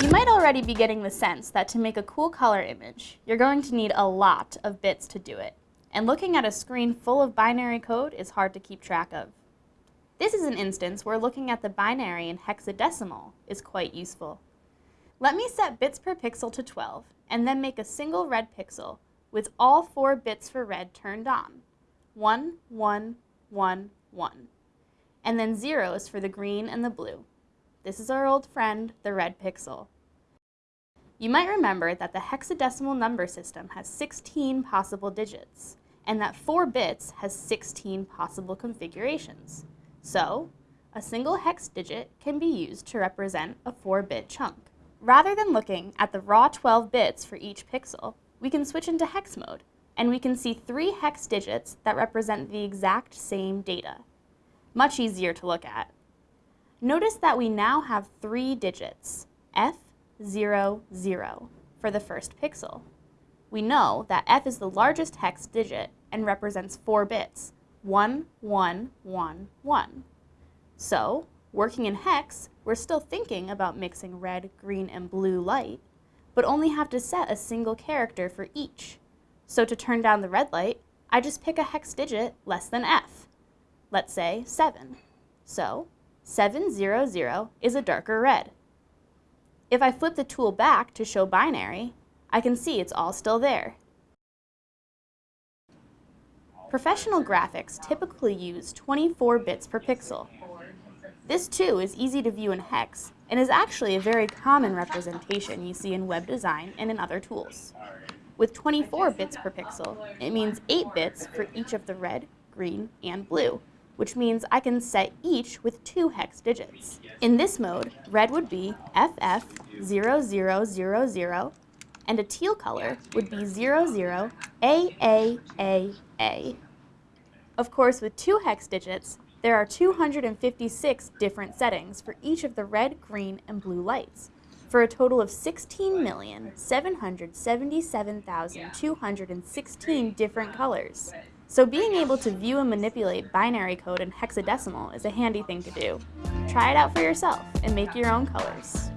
You might already be getting the sense that to make a cool color image, you're going to need a lot of bits to do it. And looking at a screen full of binary code is hard to keep track of. This is an instance where looking at the binary in hexadecimal is quite useful. Let me set bits per pixel to 12 and then make a single red pixel with all four bits for red turned on. 1, 1, 1, 1. And then zeros for the green and the blue. This is our old friend, the red pixel. You might remember that the hexadecimal number system has 16 possible digits, and that 4 bits has 16 possible configurations. So, a single hex digit can be used to represent a 4-bit chunk. Rather than looking at the raw 12 bits for each pixel, we can switch into hex mode, and we can see three hex digits that represent the exact same data. Much easier to look at. Notice that we now have three digits, F, 0, 0, for the first pixel. We know that F is the largest hex digit and represents four bits, 1, 1, 1, 1. So, working in hex, we're still thinking about mixing red, green, and blue light, but only have to set a single character for each. So to turn down the red light, I just pick a hex digit less than F. Let's say 7. So 700 is a darker red. If I flip the tool back to show binary, I can see it's all still there. Professional graphics typically use 24 bits per pixel. This too is easy to view in hex and is actually a very common representation you see in web design and in other tools. With 24 bits per pixel, it means 8 bits for each of the red, green, and blue, which means I can set each with two hex digits. In this mode, red would be FF0000, and a teal color would be 00AAAA. Of course, with two hex digits, there are 256 different settings for each of the red, green, and blue lights, for a total of 16,777,216 different colors. So being able to view and manipulate binary code in hexadecimal is a handy thing to do. Try it out for yourself and make your own colors.